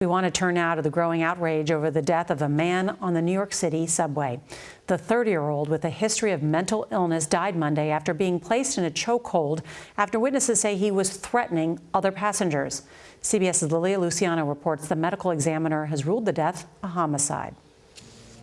We want to turn now to the growing outrage over the death of a man on the New York City subway. The 30-year-old with a history of mental illness died Monday after being placed in a chokehold after witnesses say he was threatening other passengers. CBS's Lilia Luciano reports the medical examiner has ruled the death a homicide.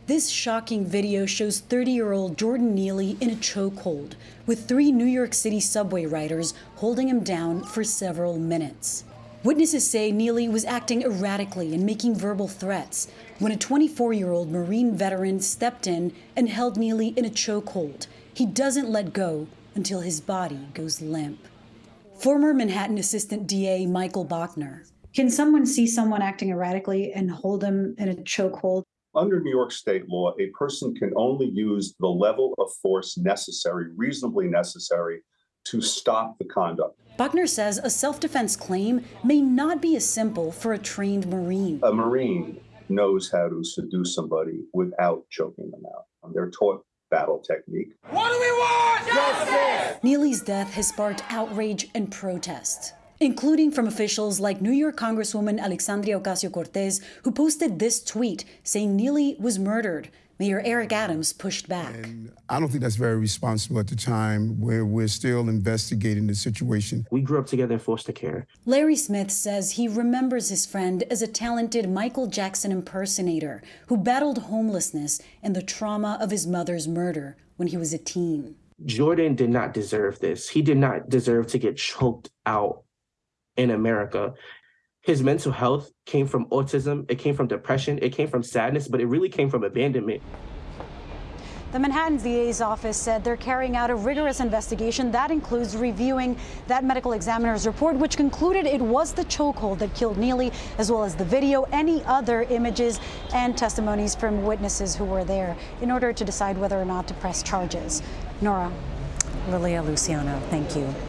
This shocking video shows 30-year-old Jordan Neely in a chokehold with three New York City subway riders holding him down for several minutes. Witnesses say Neely was acting erratically and making verbal threats when a 24-year-old Marine veteran stepped in and held Neely in a chokehold. He doesn't let go until his body goes limp. Former Manhattan Assistant DA Michael Bachner. Can someone see someone acting erratically and hold them in a chokehold? Under New York state law, a person can only use the level of force necessary, reasonably necessary, to stop the conduct. Bachner says a self-defense claim may not be as simple for a trained Marine. A Marine knows how to seduce somebody without choking them out. Um, they're taught battle technique. What do we want? Justice! Neely's death has sparked outrage and protest, including from officials like New York Congresswoman Alexandria Ocasio-Cortez, who posted this tweet saying Neely was murdered Mayor Eric Adams pushed back. And I don't think that's very responsible at the time where we're still investigating the situation. We grew up together in foster care. Larry Smith says he remembers his friend as a talented Michael Jackson impersonator who battled homelessness and the trauma of his mother's murder when he was a teen. Jordan did not deserve this. He did not deserve to get choked out in America his mental health came from autism, it came from depression, it came from sadness, but it really came from abandonment. The Manhattan DA's office said they're carrying out a rigorous investigation that includes reviewing that medical examiner's report, which concluded it was the chokehold that killed Neely, as well as the video, any other images and testimonies from witnesses who were there in order to decide whether or not to press charges. Nora. Lilia Luciano, thank you.